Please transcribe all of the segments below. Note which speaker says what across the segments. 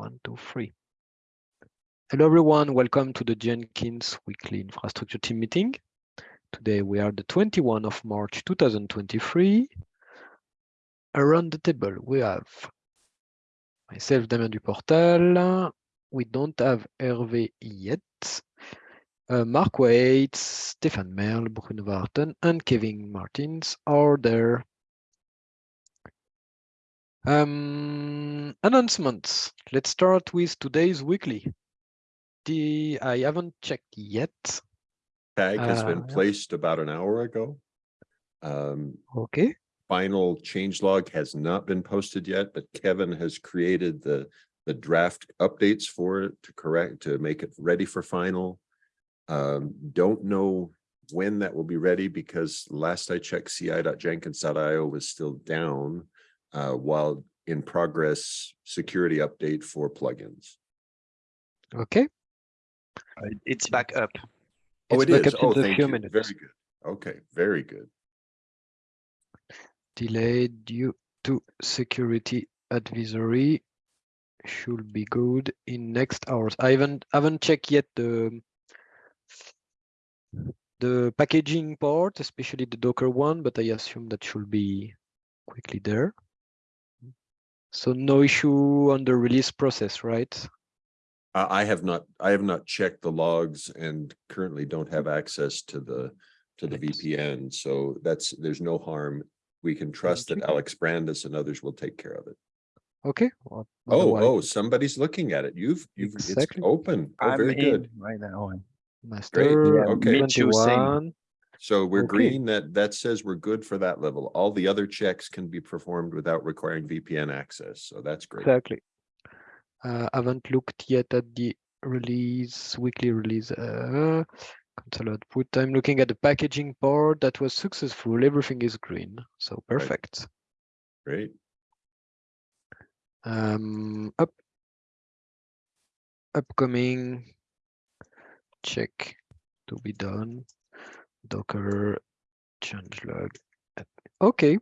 Speaker 1: One, two, three. Hello, everyone. Welcome to the Jenkins Weekly Infrastructure Team meeting. Today we are the 21 of March 2023. Around the table we have myself, Damien Duportal. We don't have Hervé yet. Uh, Mark Waite, Stéphane Merle, Bruno Verachten, and Kevin Martens are there. Um, announcements. Let's start with today's weekly. The I haven't checked yet.
Speaker 2: Tag has been
Speaker 1: Uh, yeah.
Speaker 2: placed about an hour ago. Um,
Speaker 1: Okay,
Speaker 2: final change log has not been posted yet, but Kevin has created the, the draft updates for it to correct, to make it ready for final. Um, don't know when that will be ready because last I checked ci.jenkins.io was still down uh, while in progress security update for plugins.
Speaker 1: okay.
Speaker 3: It's back up.
Speaker 2: Oh,
Speaker 1: It's
Speaker 2: it
Speaker 1: back
Speaker 2: is.
Speaker 1: up in
Speaker 2: Oh,
Speaker 1: a
Speaker 2: thank
Speaker 1: few
Speaker 2: you.
Speaker 1: minutes.
Speaker 2: Very good. Okay, very good.
Speaker 1: Delayed due to security advisory. Should be good in next hours. I haven't haven't checked yet the the packaging part, especially the Docker one, but I assume that should be quickly there. So no issue on the release process, right?
Speaker 2: Uh, I have not, I have not checked the logs and currently don't have access to the, to the
Speaker 1: Thanks.
Speaker 2: VPN, so that's, there's no harm. We can trust that. Alex Brandes and others will take care of it.
Speaker 1: Okay. well,
Speaker 2: Oh, oh, somebody's looking at it. You've, you've, it's open. Oh,
Speaker 3: I'm
Speaker 2: very good.
Speaker 3: right now.
Speaker 1: Master
Speaker 3: Yeah,
Speaker 2: okay.
Speaker 3: Mitch, you were saying-
Speaker 1: 21.
Speaker 2: So we're
Speaker 1: Okay.
Speaker 2: green, that, that says we're good for that level. All the other checks can be performed without requiring VPN access, so that's great.
Speaker 1: Exactly. Uh, haven't looked yet at the release, weekly release. Uh, console output. I'm looking at the packaging part that was successful. Everything is green, so perfect.
Speaker 2: Great.
Speaker 1: Um, up, upcoming check to be done. Docker changelog. Okay.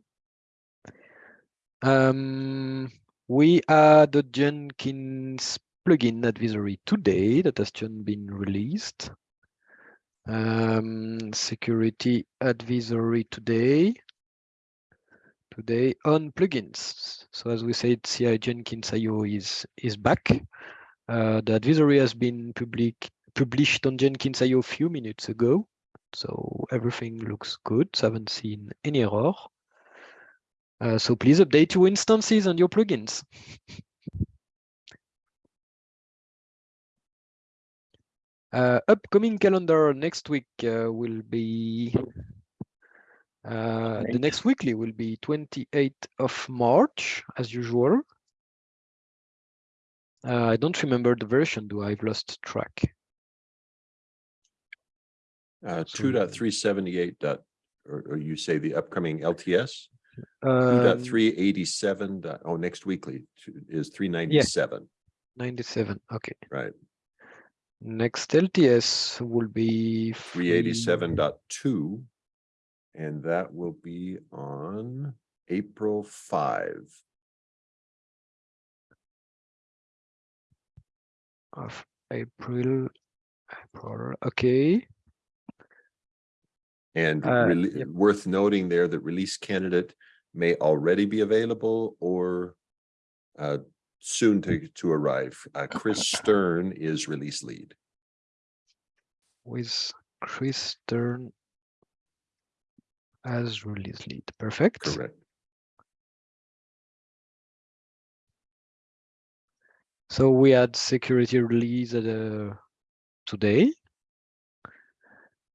Speaker 1: Um, we add the Jenkins plugin advisory today that has just been released. Um, security advisory today. Today on plugins. So as we said, CI Jenkins IO is is back. Uh, the advisory has been public published on Jenkins IO a few minutes ago. So everything looks good. So I haven't seen any error. Uh, so please update your instances and your plugins. Uh, upcoming calendar next week uh, will be uh, the next weekly will be 28th of March as usual. Uh, I don't remember the version, do I've lost track.
Speaker 2: Uh, two dot three seventy-eight dot, or, or you say the upcoming LTS? Two
Speaker 1: Um,
Speaker 2: dot three eighty-seven dot, oh, next weekly two- is three ninety-seven,
Speaker 1: 97, okay.
Speaker 2: right?
Speaker 1: Next LTS will be
Speaker 2: Three eighty-seven dot two. And that will be on April five.
Speaker 1: of April. April, okay.
Speaker 2: And
Speaker 1: Uh, yep.
Speaker 2: worth noting there that release candidate may already be available or uh, soon to, to arrive. Uh, Chris Stern is release lead.
Speaker 1: with Chris Stern as release lead. Perfect.
Speaker 2: Correct.
Speaker 1: So we had security release uh, today.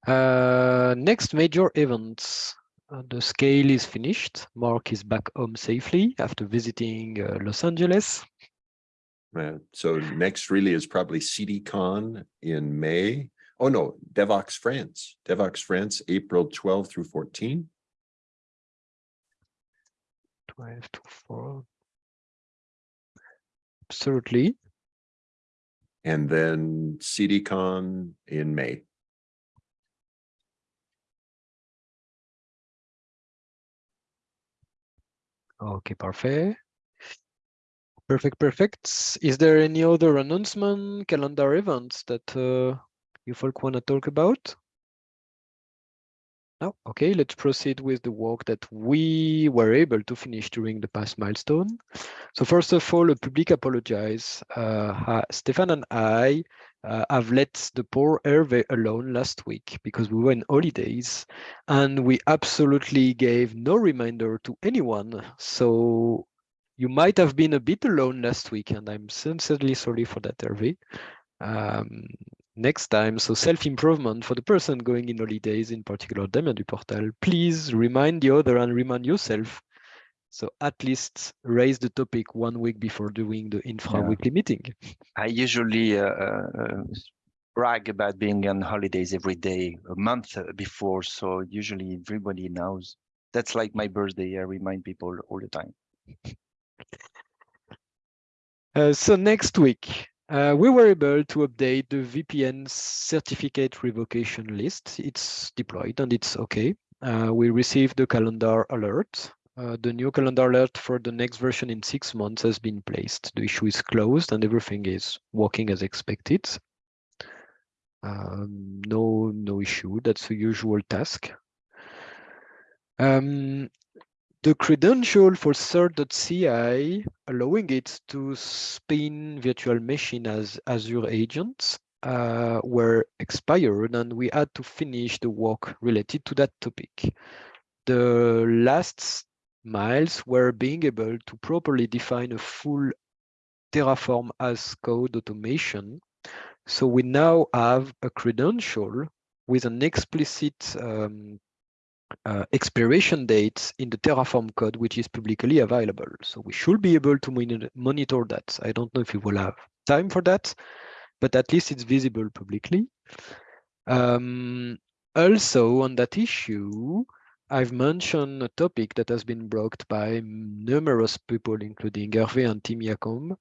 Speaker 1: Uh, next major events. Uh, the scale is finished. Mark is back home safely after visiting uh, Los Angeles.
Speaker 2: Uh, so next really is probably CDCon in May. Oh no, Devoxx France, Devoxx France, April 12 through 14.
Speaker 1: 12 to 4. Absolutely.
Speaker 2: And then CDCon in May.
Speaker 1: Okay, parfait. Perfect, perfect. Is there any other announcement, calendar events that uh, you folk want to talk about? No? Okay, let's proceed with the work that we were able to finish during the past milestone. So first of all, a public apologize. Uh, ha- Stéphane and I uh, have let the poor Hervé alone last week because we were in holidays and we absolutely gave no reminder to anyone. So you might have been a bit alone last week and I'm sincerely sorry for that, Hervé. Um, next time, so self-improvement for the person going in holidays, in particular Damien Duportal, please remind the other and remind yourself. So at least raise the topic one week before doing the infra
Speaker 3: Yeah.
Speaker 1: weekly meeting.
Speaker 3: I usually uh, uh, uh, brag about being on holidays every day a month uh, before, so usually everybody knows. That's like my birthday. I remind people all the time.
Speaker 1: Uh, so next week, uh, we were able to update the VPN certificate revocation list. It's deployed and it's okay. Uh, we received the calendar alert. Uh, the new calendar alert for the next version in six months has been placed. The issue is closed and everything is working as expected. Um, no, no issue. That's a usual task. Um, the credential for cert.ci, allowing it to spin virtual machine as Azure agents, uh, were expired and we had to finish the work related to that topic. The last miles were being able to properly define a full Terraform as code automation. So we now have a credential with an explicit um, uh, expiration dates in the Terraform code, which is publicly available. So we should be able to monitor, that. I don't know if we will have time for that, but at least it's visible publicly. Um, also on that issue, I've mentioned a topic that has been brought by numerous people, including Hervé and Tim Jacomb.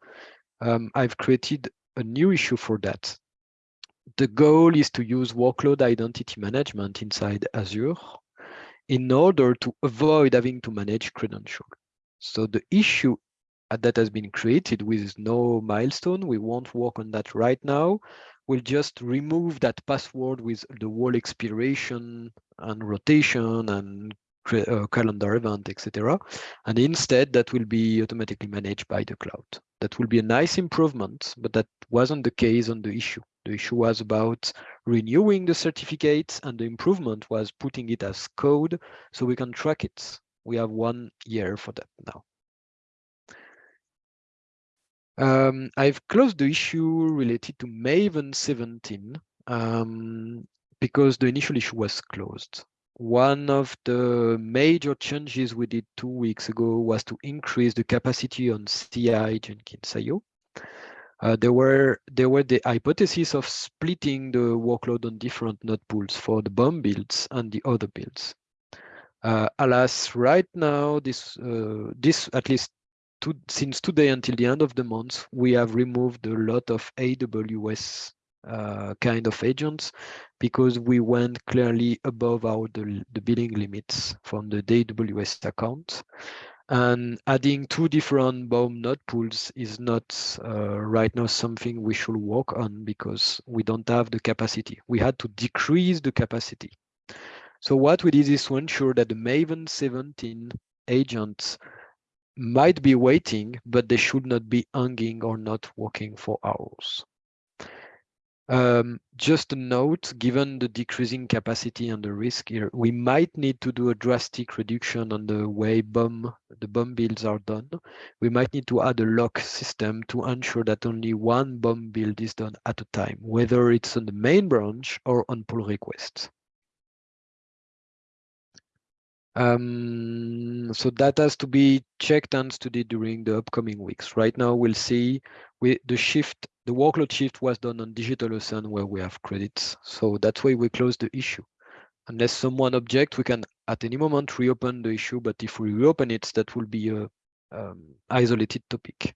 Speaker 1: Um, I've created a new issue for that. The goal is to use workload identity management inside Azure in order to avoid having to manage credential. So the issue that has been created with no milestone, we won't work on that right now. We'll just remove that password with the wall expiration and rotation and uh, calendar event, etc. And instead, that will be automatically managed by the cloud. That will be a nice improvement, but that wasn't the case on the issue. The issue was about renewing the certificates and the improvement was putting it as code so we can track it. We have one year for that now. Um, I've closed the issue related to Maven 17 um, because the initial issue was closed. One of the major changes we did two weeks ago was to increase the capacity on CI Jenkins IO. Uh, there were there were the hypothesis of splitting the workload on different node pools for the bomb builds and the other builds. Uh, alas, right now, this uh, this at least to, since today until the end of the month, we have removed a lot of AWS uh, kind of agents because we went clearly above our the, the billing limits from the AWS account. And adding two different bomb node pools is not uh, right now something we should work on because we don't have the capacity. We had to decrease the capacity. So what we did is to ensure that the Maven 17 agents might be waiting, but they should not be hanging or not working for hours. Um, just a note, given the decreasing capacity and the risk here, we might need to do a drastic reduction on the way bomb, the bomb builds are done. We might need to add a lock system to ensure that only one bomb build is done at a time, whether it's on the main branch or on pull requests. Um, so that has to be checked and studied during the upcoming weeks. Right now, we'll see we, the shift, the workload shift was done on DigitalOcean where we have credits. So that's why we close the issue. Unless someone object, we can at any moment reopen the issue. But if we reopen it, that will be a um, isolated topic.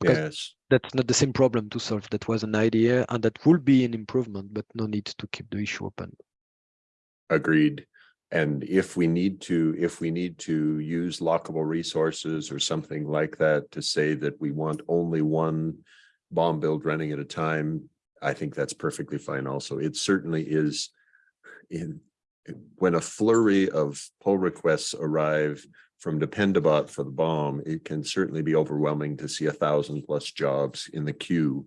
Speaker 1: Because
Speaker 2: Yes,
Speaker 1: That's not the same problem to solve. That was an idea, and that would be an improvement, but no need to keep the issue open.
Speaker 2: Agreed. And if we need to, if we need to use lockable resources or something like that to say that we want only one bomb build running at a time, I think that's perfectly fine also. It certainly is in when a flurry of pull requests arrive from Dependabot for the bomb, it can certainly be overwhelming to see a thousand plus jobs in the queue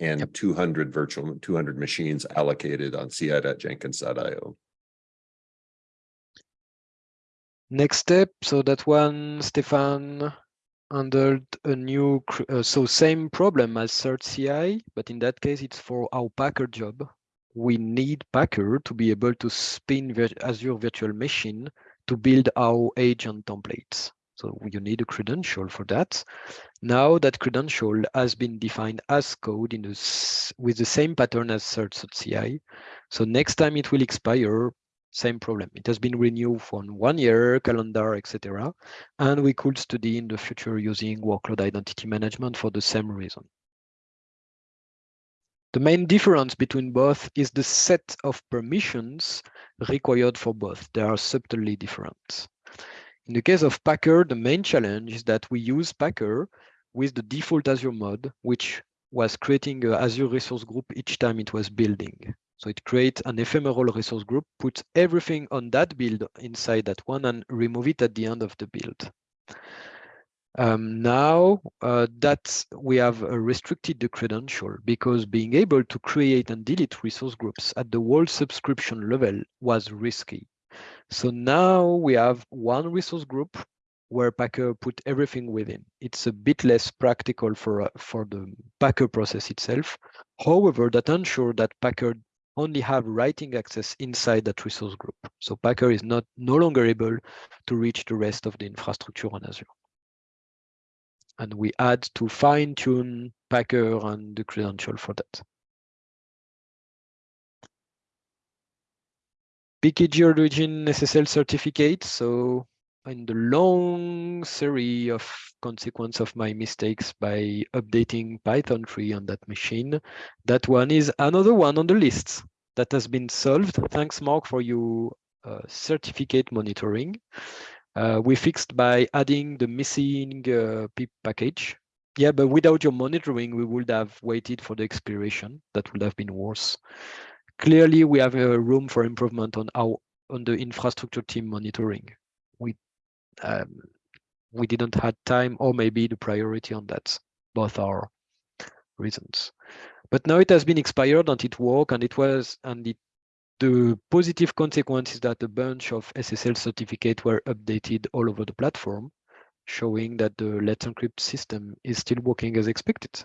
Speaker 2: and
Speaker 1: Yep.
Speaker 2: two hundred virtual, two hundred machines allocated on ci.jenkins.io.
Speaker 1: Next step, so that one, Stéphane handled a new, uh, so same problem as cert CI, but in that case, it's for our Packer job. We need Packer to be able to spin Azure Virtual Machine to build our agent templates. So you need a credential for that. Now that credential has been defined as code in the with the same pattern as Cert.ci. So next time it will expire, same problem. It has been renewed for one year, calendar, etc. And we could study in the future using workload identity management for the same reason. The main difference between both is the set of permissions required for both. They are subtly different. In the case of Packer, the main challenge is that we use Packer with the default Azure mode, which was creating a Azure resource group each time it was building. So it creates an ephemeral resource group, puts everything on that build inside that one and remove it at the end of the build. Um, now uh, that we have uh, restricted the credential because being able to create and delete resource groups at the whole subscription level was risky. So now we have one resource group where Packer put everything within. It's a bit less practical for, uh, for the Packer process itself. However, that ensures that Packer only have writing access inside that resource group. So Packer is not no longer able to reach the rest of the infrastructure on Azure. And we had to fine tune Packer and the credential for that. PKG origin SSL certificate. So in the long series of consequence of my mistakes by updating Python 3 on that machine, that one is another one on the list that has been solved. Thanks, Mark, for your uh, certificate monitoring. Uh, we fixed by adding the missing uh, pip package. Yeah, but without your monitoring, we would have waited for the expiration. That would have been worse. Clearly, we have a room for improvement on our on the infrastructure team monitoring. We um, we didn't have time, or maybe the priority on that. Both are reasons. But now it has been expired and it worked, and it was and it the positive consequence is that a bunch of SSL certificates were updated all over the platform, showing that the Let's Encrypt system is still working as expected.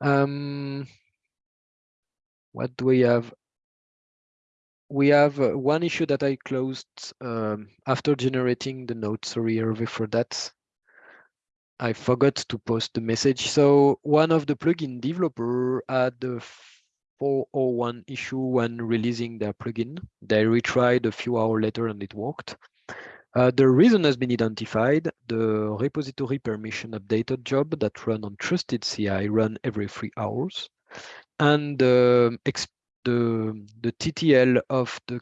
Speaker 1: Um, what do we have? We have uh, one issue that I closed um, after generating the note. Sorry, Hervé, for that. I forgot to post the message. So one of the plugin developer had the 401 issue when releasing their plugin. They retried a few hours later and it worked. Uh, the reason has been identified. The repository permission updated job that run on trusted CI run every three hours. And um, the, the TTL of the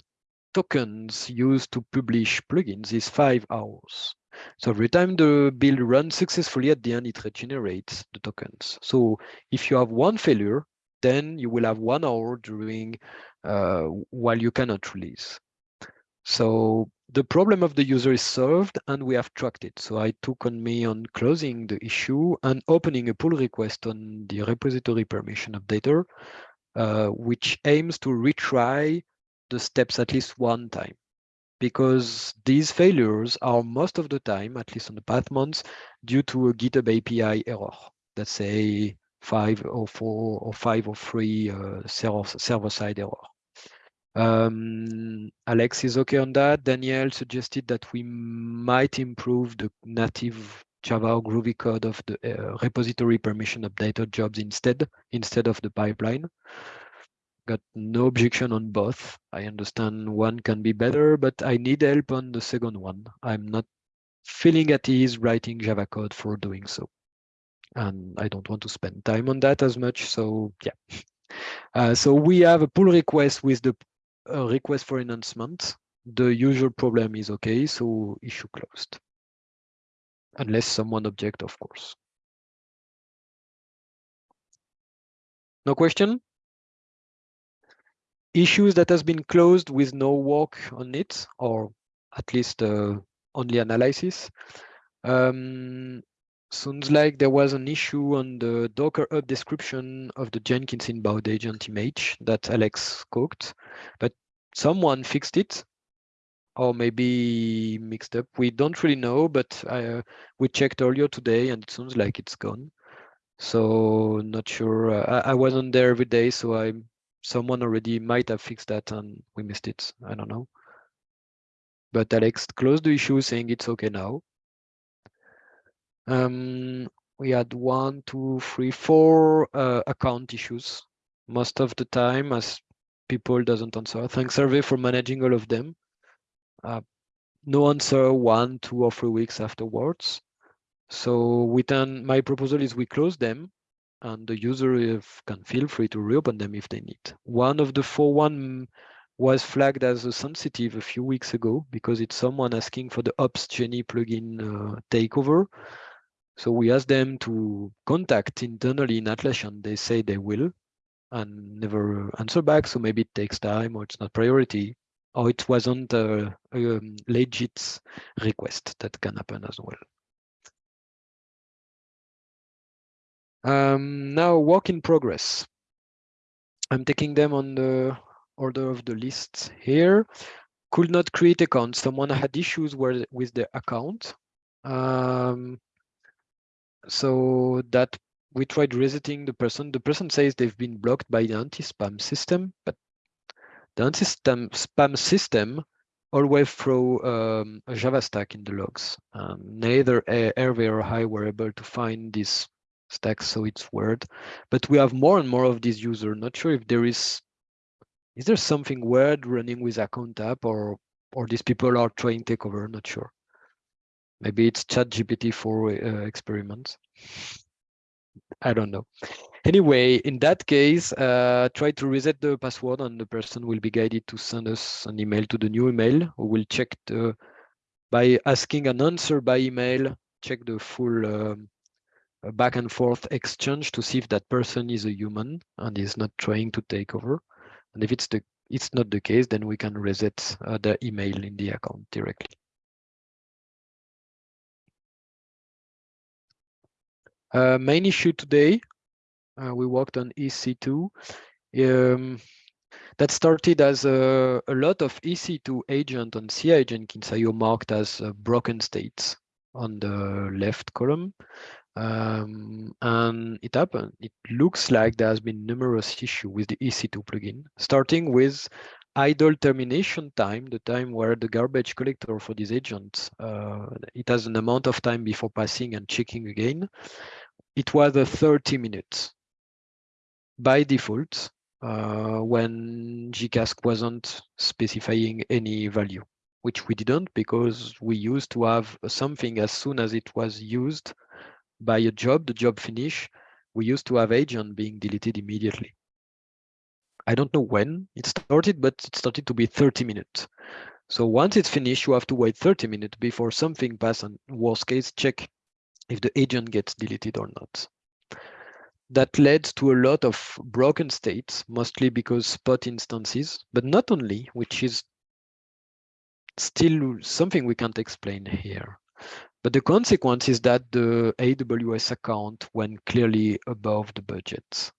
Speaker 1: tokens used to publish plugins is five hours. So every time the build runs successfully at the end, it regenerates the tokens. So if you have one failure, then you will have one hour during uh, while you cannot release. So the problem of the user is solved and we have tracked it. So I took on me on closing the issue and opening a pull request on the repository permission updater, uh, which aims to retry the steps at least one time because these failures are most of the time, at least on the path months, due to a GitHub API error. Let's say five or four or five or three uh, server, server side error. Um, Alex is okay on that. Danielle suggested that we might improve the native Java or Groovy code of the uh, repository permission updated jobs instead, instead of the pipeline got no objection on both. I understand one can be better, but I need help on the second one. I'm not feeling at ease writing Java code for doing so. And I don't want to spend time on that as much. So yeah, Uh, so we have a pull request with the uh, request for enhancement. The usual problem is okay, so issue closed. Unless someone object, of course. No question? Issues that has been closed with no work on it, or at least uh, only analysis. Um, sounds like there was an issue on the Docker hub description of the Jenkins inbound agent image that Alex cooked, but someone fixed it or maybe mixed up. We don't really know, but uh, we checked earlier today and it sounds like it's gone. So not sure. Uh, I, I wasn't there every day, so I someone already might have fixed that and we missed it. I don't know. But Alex closed the issue saying it's okay now. Um, we had one, two, three, four uh, account issues most of the time as people doesn't answer. Thanks Hervé for managing all of them. Uh, no answer one, two or three weeks afterwards. So we then my proposal is we close them and the user can feel free to reopen them if they need. One of the four one was flagged as a sensitive a few weeks ago because it's someone asking for the Opsgenie plugin uh, takeover. So we asked them to contact internally in Atlassian. They say they will and never answer back. So maybe it takes time or it's not priority or it wasn't a, a um, legit request that can happen as well. Um, now work in progress. I'm taking them on the order of the list here. Could not create account. Someone had issues with the account. Um, so that we tried resetting the person. The person says they've been blocked by the anti-spam system, but the anti-spam system always throw um, a Java stack in the logs. Um, neither Hervé or I were able to find this stack, so it's weird. But we have more and more of these users. Not sure if there is, is there something weird running with account app or or these people are trying takeover, not sure. Maybe it's chat GPT for uh, experiments. I don't know. Anyway, in that case, uh, try to reset the password and the person will be guided to send us an email to the new email. We will check the, by asking an answer by email, check the full um, back and forth exchange to see if that person is a human and is not trying to take over. And if it's the it's not the case, then we can reset uh, the email in the account directly. Uh, main issue today, uh, we worked on EC2. Um, that started as a, a, lot of EC2 agent on CI Jenkins IO marked as uh, broken states on the left column. Um, and it happened. It looks like there has been numerous issues with the EC2 plugin, starting with idle termination time, the time where the garbage collector for these agents, uh, it has an amount of time before passing and checking again. It was a 30 minutes by default uh, when JCasC wasn't specifying any value, which we didn't because we used to have something as soon as it was used by a job, the job finish, we used to have agent being deleted immediately. I don't know when it started, but it started to be 30 minutes. So once it's finished, you have to wait 30 minutes before something passes and worst case check if the agent gets deleted or not. That led to a lot of broken states, mostly because spot instances, but not only, which is still something we can't explain here. But the consequence is that the AWS account went clearly above the budget.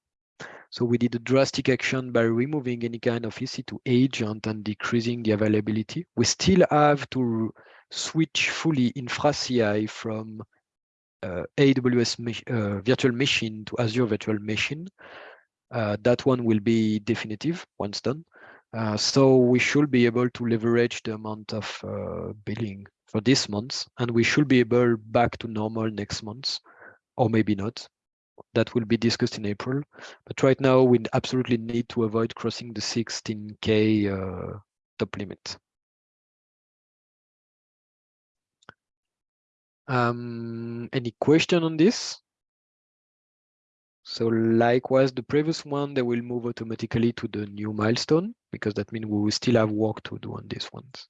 Speaker 1: So we did a drastic action by removing any kind of EC2 agent and decreasing the availability. We still have to switch fully infra CI from uh, AWS uh, virtual machine to Azure virtual machine. Uh, that one will be definitive once done. Uh, so we should be able to leverage the amount of billing for this month, and we should be able back to normal next month, or maybe not. That will be discussed in April. But right now, we absolutely need to avoid crossing the 16K uh, top limit. Um, any question on this? So likewise, the previous one, they will move automatically to the new milestone because that means we will still have work to do on these ones.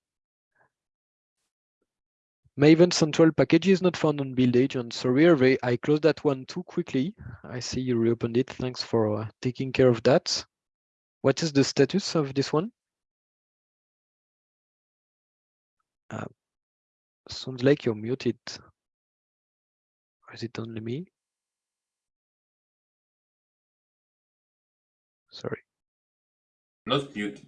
Speaker 1: Maven Central package is not found on build agent. Sorry, I closed that one too quickly. I see you reopened it. Thanks for uh, taking care of that. What is the status of this one? Uh, sounds like you're muted. Or is it only me? Sorry.
Speaker 4: Not mute.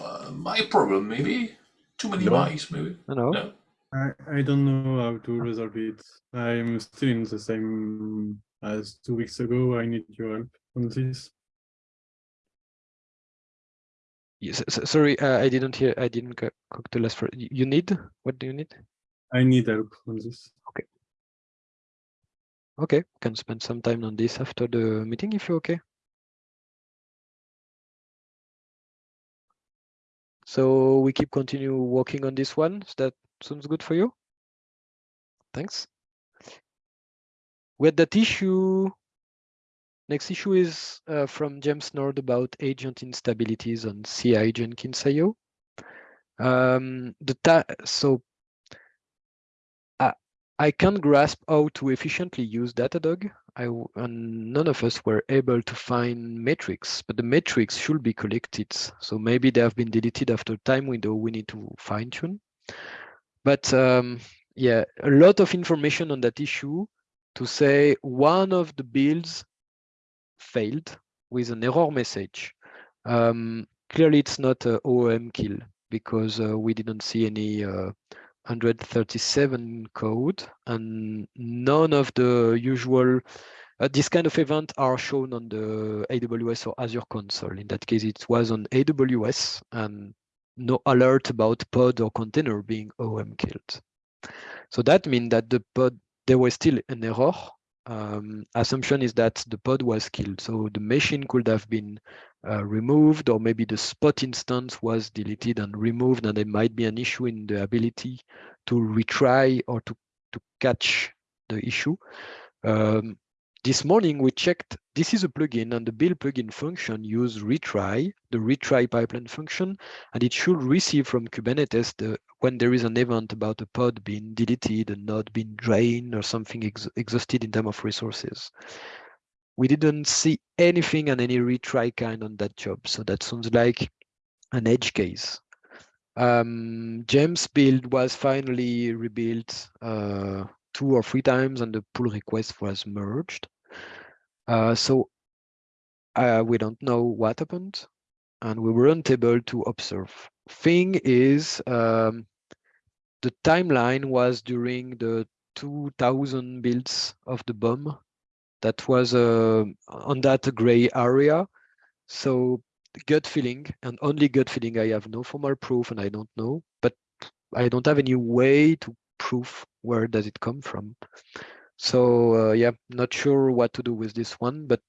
Speaker 4: Uh, my problem, maybe. Too many
Speaker 1: No.
Speaker 4: mics, maybe.
Speaker 1: No, no.
Speaker 4: No.
Speaker 5: I, I don't know how to resolve it. I'm still in the same as two weeks ago. I need your help on this.
Speaker 1: Yes, sorry, uh, I didn't hear. I didn't co- cook the last. fir- y- You need what do you need?
Speaker 5: I need help on this.
Speaker 1: Okay, can spend some time on this after the meeting if you're okay. So we keep continue working on this one. So that sounds good for you? Thanks. We had that issue. Next issue is uh, from James Nord about agent instabilities on CI IO. Um, the so I, can't grasp how to efficiently use Datadog. I and none of us were able to find metrics, but the metrics should be collected. So maybe they have been deleted after time window. We need to fine tune. But um, yeah, a lot of information on that issue to say one of the builds failed with an error message. Um, clearly, it's not a OOM kill because uh, we didn't see any uh, 137 code and none of the usual uh, this kind of event are shown on the AWS or Azure console. In that case, it was on AWS and no alert about pod or container being OM killed. So that means that the pod, there was still an error. Um, assumption is that the pod was killed. So the machine could have been uh, removed or maybe the spot instance was deleted and removed and there might be an issue in the ability to retry or to, to catch the issue. Um, this morning we checked, this is a plugin and the build plugin function use retry, the retry pipeline function, and it should receive from Kubernetes the, when there is an event about a pod being deleted, a node being drained or something ex exhausted in terms of resources. We didn't see anything and any retry kind on that job. So that sounds like an edge case. Um, James build was finally rebuilt uh, two or three times and the pull request was merged. Uh, so uh, we don't know what happened and we weren't able to observe. Thing is, um, the timeline was during the 2000 builds of the bomb. That was uh, on that gray area. So gut feeling and only gut feeling. I have no formal proof and I don't know, but I don't have any way to prove where does it come from. So uh, yeah, not sure what to do with this one, but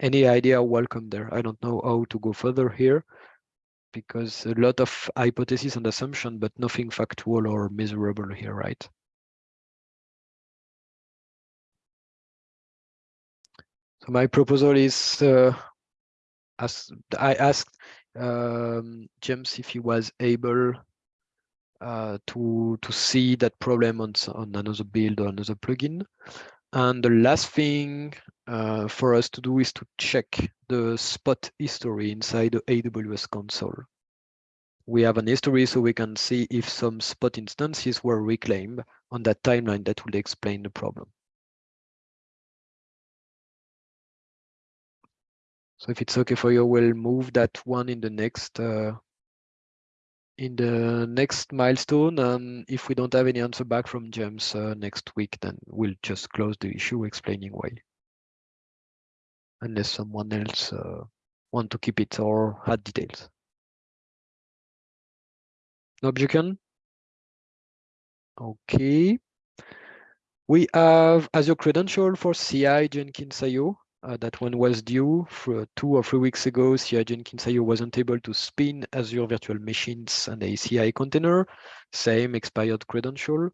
Speaker 1: any idea welcome there. I don't know how to go further here because a lot of hypothesis and assumption, but nothing factual or measurable here, right? So my proposal is, uh, as I asked um, James if he was able uh, to to see that problem on on another build or another plugin. And the last thing uh, for us to do is to check the spot history inside the AWS console. We have an history so we can see if some spot instances were reclaimed on that timeline that would explain the problem. So if it's okay for you, we'll move that one in the next uh, in the next milestone. And if we don't have any answer back from James uh, next week, then we'll just close the issue explaining why. Unless someone else uh, want to keep it or add details. No objection? Okay. We have as Azure credential for CI Jenkins IO. Uh, that one was due for two or three weeks ago. CI Jenkins IO wasn't able to spin Azure virtual machines and ACI container. Same expired credential.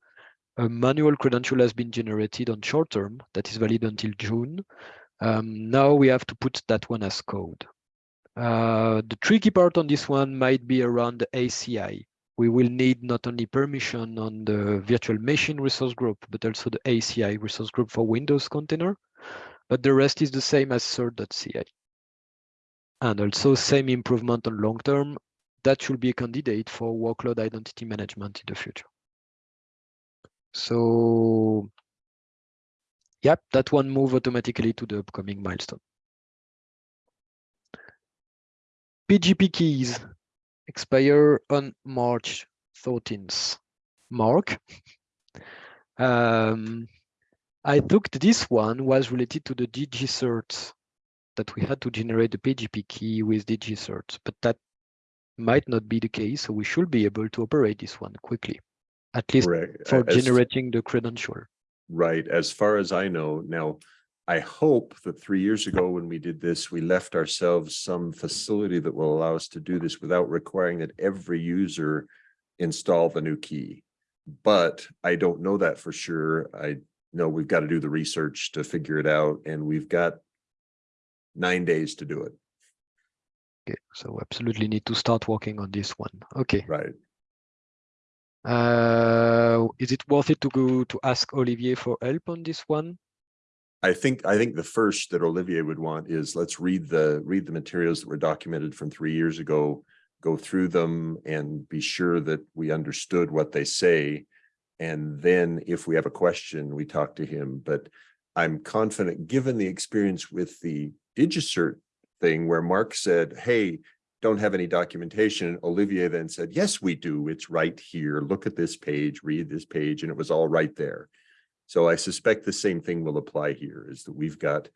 Speaker 1: a manual credential has been generated on short term that is valid until June. Um, now we have to put that one as code. Uh, the tricky part on this one might be around the ACI. We will need not only permission on the virtual machine resource group, but also the ACI resource group for Windows container. But the rest is the same as cert.ci. And also same improvement on long term. That should be a candidate for workload identity management in the future. So, yep, that one move automatically to the upcoming milestone. PGP keys expire on March 13th. Mark. Um, I looked this one was related to the DigiCert that we had to generate the PGP key with DigiCert, but that might not be the case. So we should be able to operate this one quickly, at least
Speaker 2: Correct.
Speaker 1: for
Speaker 2: As-
Speaker 1: generating the credential.
Speaker 2: Right, as far as I know, now, I hope that three years ago when we did this, we left ourselves some facility that will allow us to do this without requiring that every user install the new key. But I don't know that for sure. I know we've got to do the research to figure it out and we've got nine days to do it,
Speaker 1: Okay, so we absolutely need to start working on this one. Okay.
Speaker 2: right?
Speaker 1: Uh, is it worth it to go to ask Olivier for help on this one?
Speaker 2: I think, I think the first that Olivier would want is let's read the, read the materials that were documented from three years ago. Go through them and be sure that we understood what they say. And then if we have a question, we talk to him, but I'm confident, given the experience with the DigiCert thing where Mark said, hey, don't have any documentation. Olivier then said, yes, we do. It's right here. Look at this page, read this page, and it was all right there. So I suspect the same thing will apply here is that we've got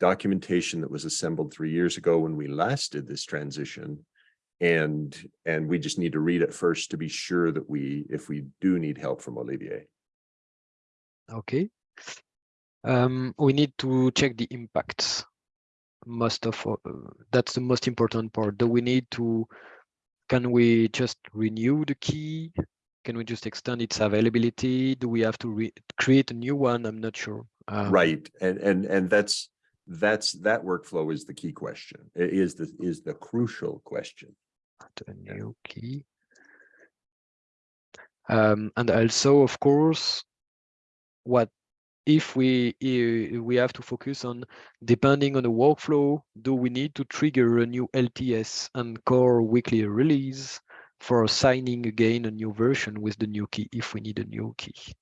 Speaker 2: documentation that was assembled three years ago when we last did this transition. And, and we just need to read it first to be sure that we, if we do need help from Olivier.
Speaker 1: Okay. Um, we need to check the impacts. Most of uh, that's the most important part. Do we need to? Can we just renew the key? Can we just extend its availability? Do we have to re create a new one? I'm not sure. Um,
Speaker 2: Right, and, and, and that's, that's, that workflow is the key question, i- is the, is the crucial question.
Speaker 1: A new key. Um, and also, of course, what if we we have to focus on depending on the workflow, do we need to trigger a new LTS and core weekly release for signing again a new version with the new key if we need a new key?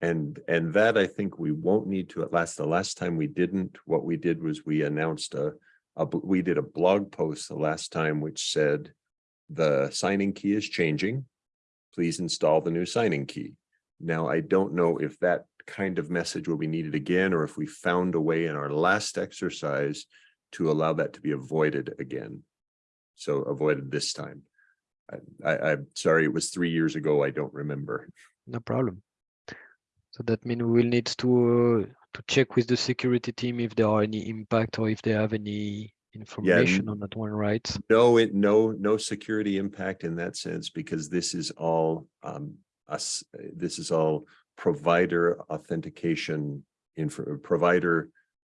Speaker 2: And, and that I think we won't need to at last, the last time we didn't, what we did was we announced a, a, we did a blog post the last time which said the signing key is changing. Please install the new signing key. Now, I don't know if that kind of message will be needed again, or if we found a way in our last exercise to allow that to be avoided again. So avoided this time. I, I'm sorry, it was three years ago. I don't remember.
Speaker 1: No problem. So that means we will need to uh, to check with the security team if there are any impact or if they have any information on that one, right?
Speaker 2: No, it, no, no security impact in that sense, because this is all, um, us, this is all provider authentication info, provider,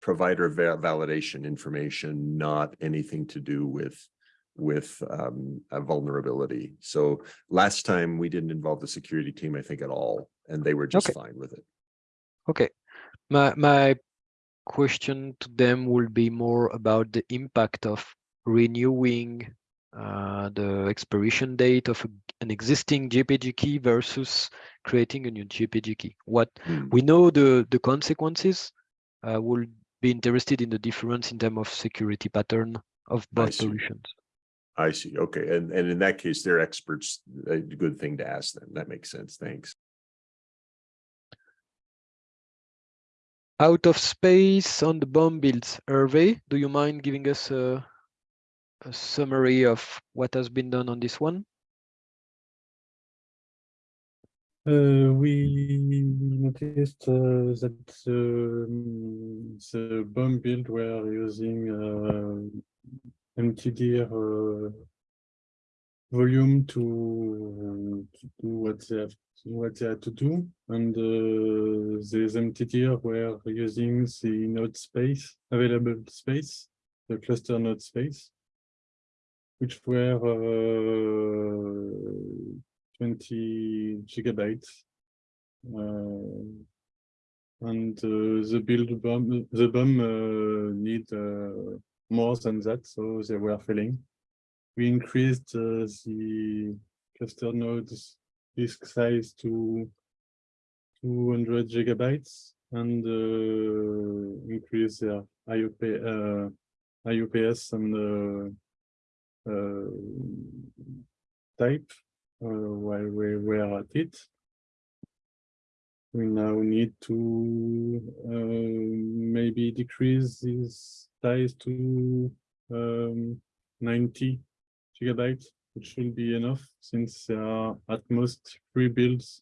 Speaker 2: provider va- validation information, not anything to do with, with, um, a vulnerability. So last time we didn't involve the security team, I think at all, and they were just
Speaker 1: Okay.
Speaker 2: fine with it.
Speaker 1: Okay. My my question to them will be more about the impact of renewing uh, the expiration date of a, an existing GPG key versus creating a new GPG key. What
Speaker 2: Hmm.
Speaker 1: we know the the consequences. Uh, will be interested in the difference in terms of security pattern of both solutions.
Speaker 2: I see, okay, and, and in that case, they're experts, a good thing to ask them. That makes sense, thanks.
Speaker 1: Out of space on the bomb builds, Hervé, do you mind giving us a, a summary of what has been done on this one?
Speaker 5: Uh, we noticed uh, that um, the bomb build were using uh, emptyDir uh, volume to, to do what they have what they had to do. And uh, the emptyDir were using the node space available space the cluster node space which were uh, 20 gigabytes uh, and uh, the build bomb the bomb uh, need uh, more than that so they were failing we increased uh, the cluster nodes disk size to 200 gigabytes and uh, increase their IOP, uh, IUPS and uh, uh, type uh, while we were at it. We now need to maybe decrease this size to um, 90 gigabytes which should be enough since there are at most three builds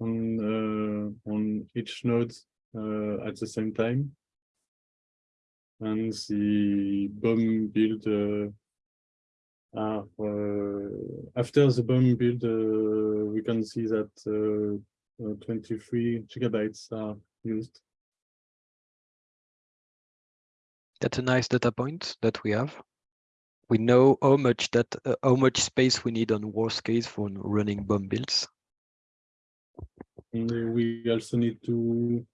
Speaker 5: on uh, on each node uh, at the same time. And the BOM build uh, are uh, after the BOM build, uh, we can see that uh, 23 gigabytes are used.
Speaker 1: That's a nice data point that we have we know how much that uh, how much space we need on worst case for running BOM builds.
Speaker 5: And uh, we also need to,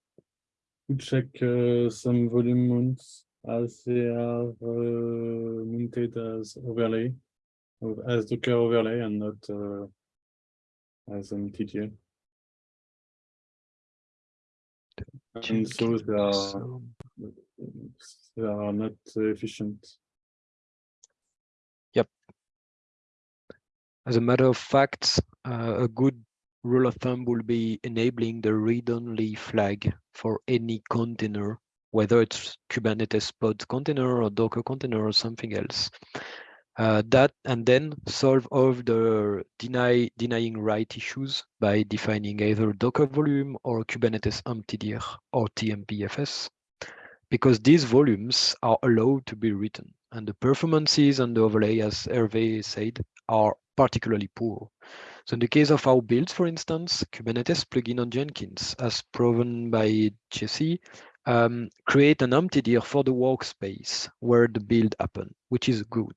Speaker 5: to check uh, some volume mounts as they are uh, mounted as overlay, as Docker overlay and not uh, as emptyDir. And so they are,
Speaker 1: So,
Speaker 5: they are not efficient.
Speaker 1: As a matter of fact, uh, a good rule of thumb will be enabling the read-only flag for any container, whether it's Kubernetes pod container or Docker container or something else. Uh, that and then solve all the deny denying write issues by defining either Docker volume or Kubernetes emptyDir or TMPFS, because these volumes are allowed to be written and the performances and the overlay, as Hervé said, are particularly poor. So in the case of our builds, for instance, Kubernetes plugin on Jenkins, as proven by Jesse, um, create an emptyDir for the workspace where the build happened, which is good.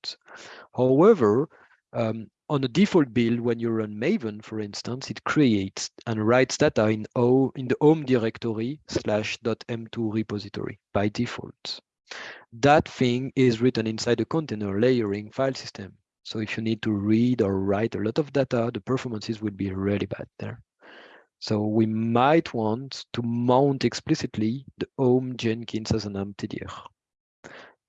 Speaker 1: However, um, on a default build, when you run Maven, for instance, it creates and writes data in, o, in the home directory slash .m2 repository by default. That thing is written inside the container layering file system. So if you need to read or write a lot of data, the performances will be really bad there. So we might want to mount explicitly the home Jenkins as an emptyDir.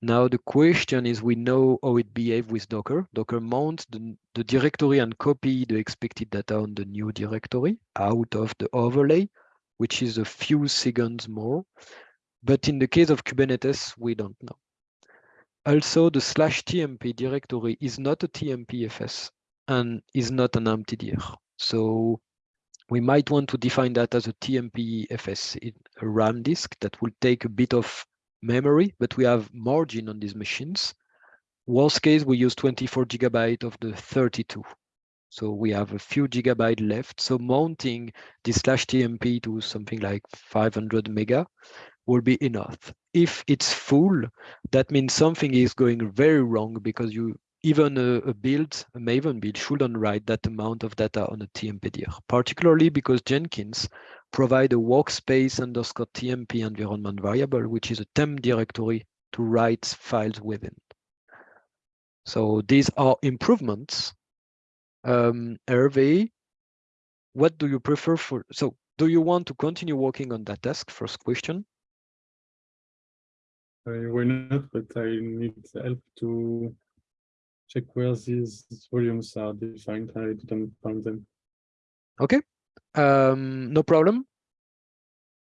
Speaker 1: Now the question is, we know how it behaves with Docker. Docker mounts the, the directory and copy the expected data on the new directory out of the overlay, which is a few seconds more. But in the case of Kubernetes, we don't know. Also, the slash TMP directory is not a TMPFS and is not an emptyDir. So we might want to define that as a TMPFS in a RAM disk that will take a bit of memory, but we have margin on these machines. Worst case, we use 24 gigabyte of the 32. So we have a few gigabyte left. So mounting this slash TMP to something like 500 mega will be enough. If it's full, that means something is going very wrong because you even a, a, build, a Maven build, shouldn't write that amount of data on a TMPDR, particularly because Jenkins provide a workspace underscore TMP environment variable, which is a temp directory to write files within. So these are improvements. Um, Hervé, what do you prefer for, so do you want to continue working on that task? First question.
Speaker 5: Uh, why not? But I need help to check where these volumes are defined. I didn't find them.
Speaker 1: Okay, um, no problem.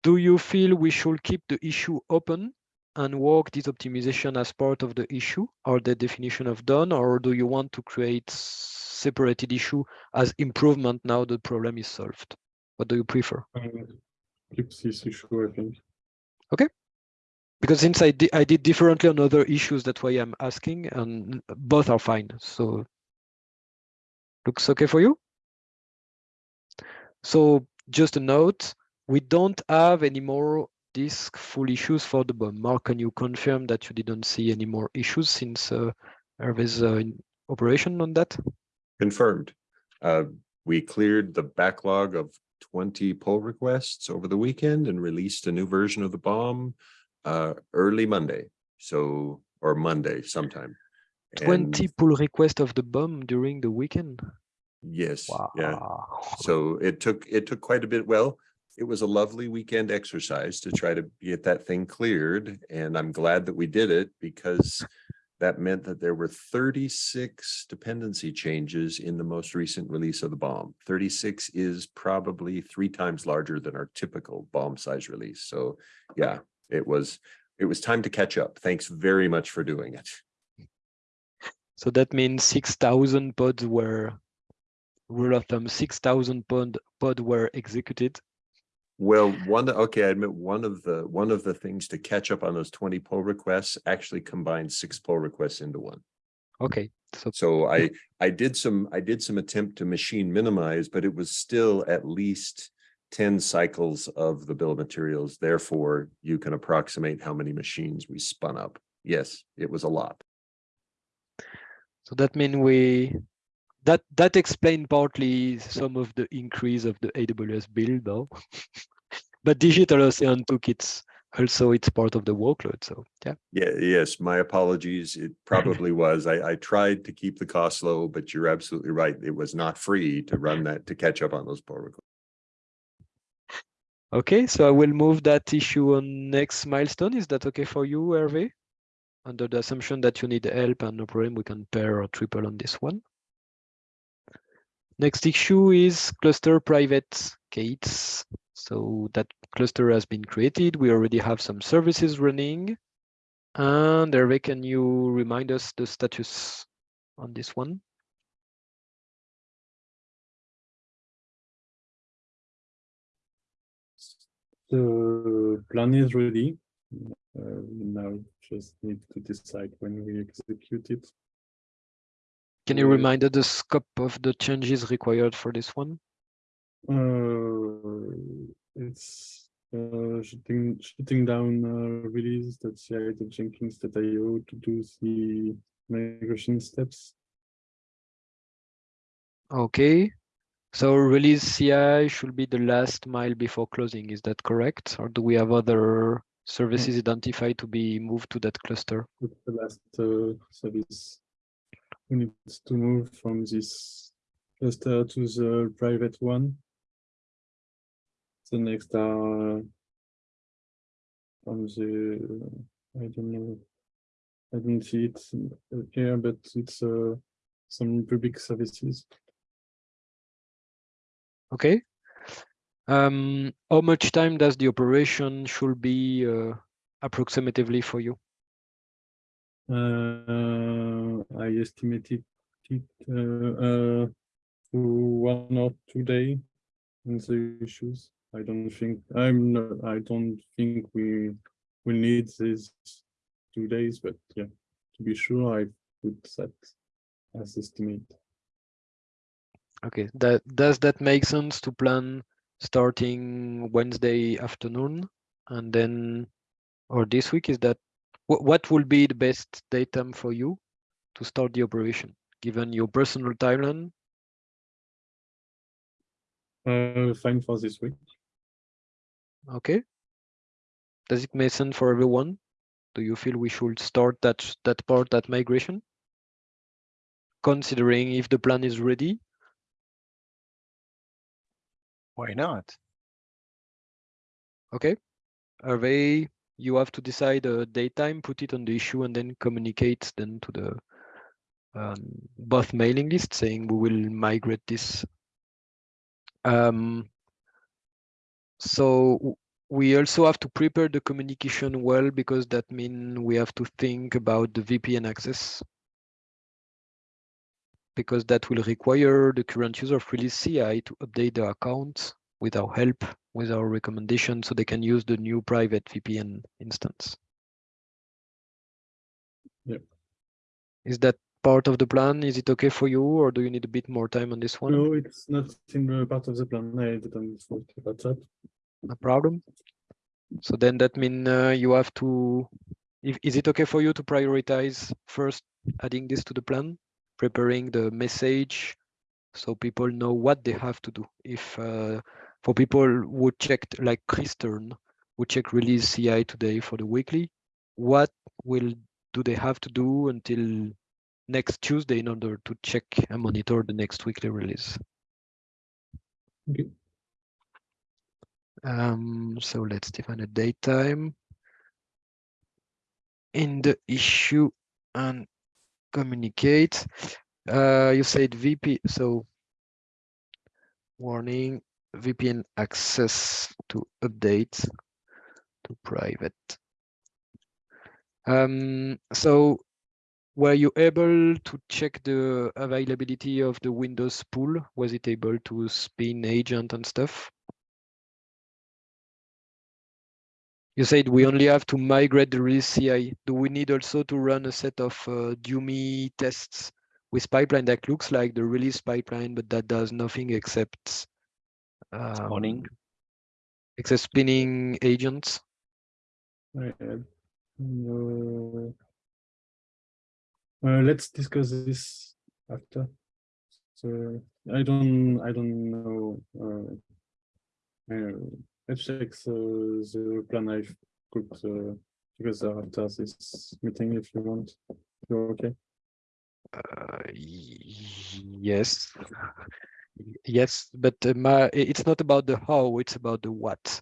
Speaker 1: Do you feel we should keep the issue open and work this optimization as part of the issue or the definition of done, or do you want to create separated issue as improvement now the problem is solved? What do you prefer?
Speaker 5: Uh, keep this issue, I think.
Speaker 1: Okay, because since I, di I did differently on other issues, that's why I'm asking, and both are fine. So Looks okay for you? So just a note, we don't have any more disk full issues for the BOM. Mark, can you confirm that you didn't see any more issues since uh, Hervé's uh, operation on that?
Speaker 2: Confirmed. Uh, we cleared the backlog of twenty pull requests over the weekend and released a new version of the BOM uh, early Monday. So, or Monday sometime. And
Speaker 1: 20 pull requests of the BOM during the weekend.
Speaker 2: Yes,
Speaker 1: Wow.
Speaker 2: yeah. So it took, it took quite a bit. Well, it was a lovely weekend exercise to try to get that thing cleared. And I'm glad that we did it because that meant that there were thirty-six dependency changes in the most recent release of the BOM. Thirty-six is probably three times larger than our typical BOM size release. So yeah, it was, it was time to catch up. Thanks very much for doing it.
Speaker 1: So that means 6,000 pods were, rule of thumb, 6,000 pod, pod were executed.
Speaker 2: Well, one, okay, I admit one of the, one of the things to catch up on those twenty pull requests actually combined six pull requests into one.
Speaker 1: Okay, so
Speaker 2: So I, I did some, I did some attempt to machine minimize, but it was still at least ten cycles of the bill of materials. Therefore, you can approximate how many machines we spun up. Yes, it was a lot.
Speaker 1: So that means we, that, that explained partly some of the increase of the AWS build though. But Digital Ocean took its, also it's part of the workload, so yeah.
Speaker 2: Yeah, yes, my apologies. It probably was. I, I tried to keep the cost low, but you're absolutely right. It was not free to run that, to catch up on those pull requests.
Speaker 1: Okay, so I will move that issue on next milestone. Is that okay for you, Hervé? Under the assumption that you need help and no problem, we can pair or triple on this one. Next issue is cluster private gates. So that cluster has been created. We already have some services running. And Hervé, can you remind us the status on this one?
Speaker 5: The plan is ready. Uh, we now just need to decide when we execute it.
Speaker 1: Can you remind us the scope of the changes required for this one?
Speaker 5: Uh, it's uh, shutting shutting down uh, release that CI to Jenkins.io to do the migration steps.
Speaker 1: Okay, so release CI should be the last mile before closing, is that correct? Or do we have other services identified to be moved to that cluster?
Speaker 5: The last uh, service. We need to move from this cluster to the private one. The next are on the, I don't know. I don't see it here, but it's uh, some public services.
Speaker 1: Okay. Um, how much time does the operation should be uh, approximatively for you?
Speaker 5: Uh, I estimated it uh, uh, to one or two day in the issues. I don't think, I'm not, I don't think we will need these two days, but yeah, to be sure, I put that as estimate.
Speaker 1: Okay, that does that make sense to plan starting Wednesday afternoon and then or this week is that what what will be the best datum for you to start the operation given your personal timeline?
Speaker 5: Uh, fine for this week.
Speaker 1: Okay. Does it make sense for everyone? Do you feel we should start that that part that migration? Considering if the plan is ready,
Speaker 3: Why not?
Speaker 1: okay? Hervé, you have to decide a daytime, put it on the issue and then communicate then to the um, both mailing list saying we will migrate this. Um, so we also have to prepare the communication well because that means we have to think about the VPN access. Because that will require the current user of release CI to update their account with our help, with our recommendation, so they can use the new private VPN instance.
Speaker 5: Yep.
Speaker 1: Is that part of the plan? Is it okay for you, or do you need a bit more time on this one?
Speaker 5: No, it's not in the part of the plan. I didn't thought about that.
Speaker 1: No problem. So then that means uh, you have to, if, is it okay for you to prioritize first adding this to the plan, preparing the message so people know what they have to do. If uh, for people who checked like Kris Stern, who check release CI today for the weekly, what will do they have to do until next Tuesday in order to check and monitor the next weekly release?
Speaker 5: Okay.
Speaker 1: Um, so let's define a date time in the issue and communicate. Uh, you said VP, so warning VPN access to update to private. Um, so were you able to check the availability of the Windows pool? Was it able to spin agent and stuff? You said we only have to migrate the release CI. Do we need also to run a set of uh, Dumi tests with pipeline that looks like the release pipeline, but that does nothing except
Speaker 3: Spawning.
Speaker 1: um, except spinning agents?
Speaker 5: I had no. Uh, let's discuss this after. So I don't, I don't know. Uh, uh, let's check the, the plan I've uh, because after this meeting, if you want, you're okay.
Speaker 1: Uh, yes. Yes, but uh, my, it's not about the how, it's about the what.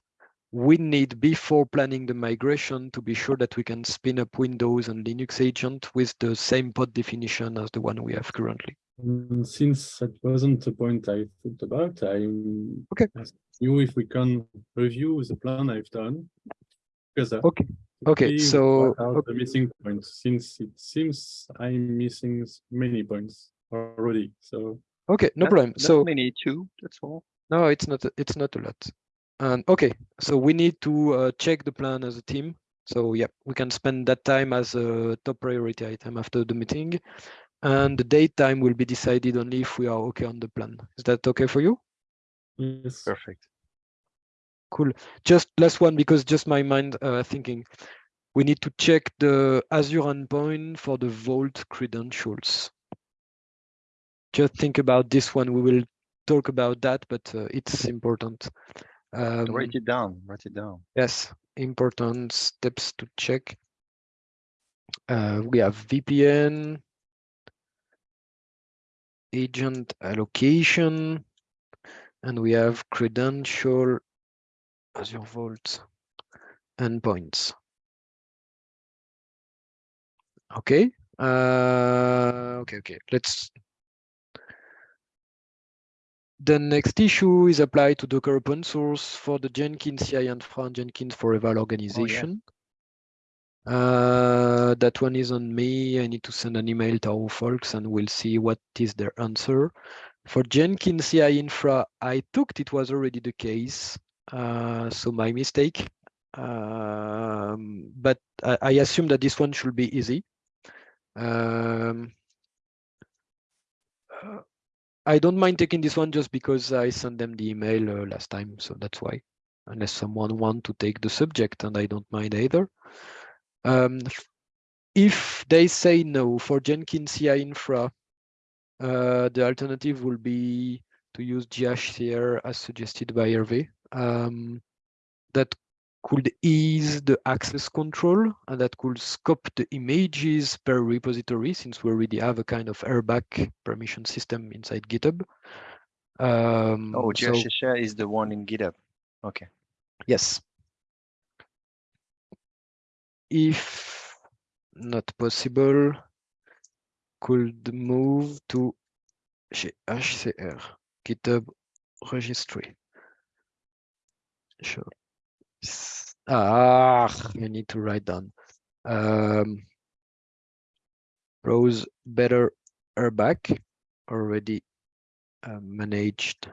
Speaker 1: We need before planning the migration to be sure that we can spin up Windows and Linux agent with the same pod definition as the one we have currently.
Speaker 5: Mm, Since that wasn't the point I thought about, I'm
Speaker 1: Okay.
Speaker 5: Asked you if we can review the plan I've done. Because
Speaker 1: Okay, okay,
Speaker 5: see
Speaker 1: so,
Speaker 5: what are the missing points, since it seems I'm missing many points already, so.
Speaker 1: okay, no
Speaker 3: Not-
Speaker 1: problem.
Speaker 3: not
Speaker 1: So,
Speaker 3: many two, that's all.
Speaker 1: no, it's not, a- it's not a lot. And okay, so we need to uh, check the plan as a team. So yeah, we can spend that time as a top priority item after the meeting. And the date time will be decided only if we are okay on the plan. Is that okay for you?
Speaker 5: Yes,
Speaker 3: Perfect.
Speaker 1: Cool. Just last one, because just my mind uh, thinking, we need to check the Azure endpoint for the Vault credentials. Just think about this one. We will talk about that, but uh, it's important. Um,
Speaker 3: Write it down, write it down.
Speaker 1: Yes, important steps to check. Uh, we have VPN, agent allocation, and we have credential Azure Vault endpoints. Okay, uh, okay, okay, let's. The next issue is applied to Docker open source for the Jenkins CI and Fran Jenkins for Eval organization. Uh, that one is on me. I need to send an email to our folks and we'll see what is their answer. For Jenkins CI infra, I thought it was already the case. Uh, so my mistake. Um, but I, I assume that this one should be easy. Um, I don't mind taking this one just because I sent them the email uh, last time, so that's why. Unless someone want to take the subject, and I don't mind either. Um, if they say no for Jenkins CI infra, uh, the alternative will be to use GHCR as suggested by Hervé. Um, that could ease the access control and that could scope the images per repository since we already have a kind of RBAC permission system inside GitHub. Um,
Speaker 3: Oh,
Speaker 1: so-
Speaker 3: is the one in GitHub. Okay.
Speaker 1: Yes. If not possible, could move to HCR, GitHub registry. Sure. Ah, you need to write down. Um, browse better RBAC already uh, managed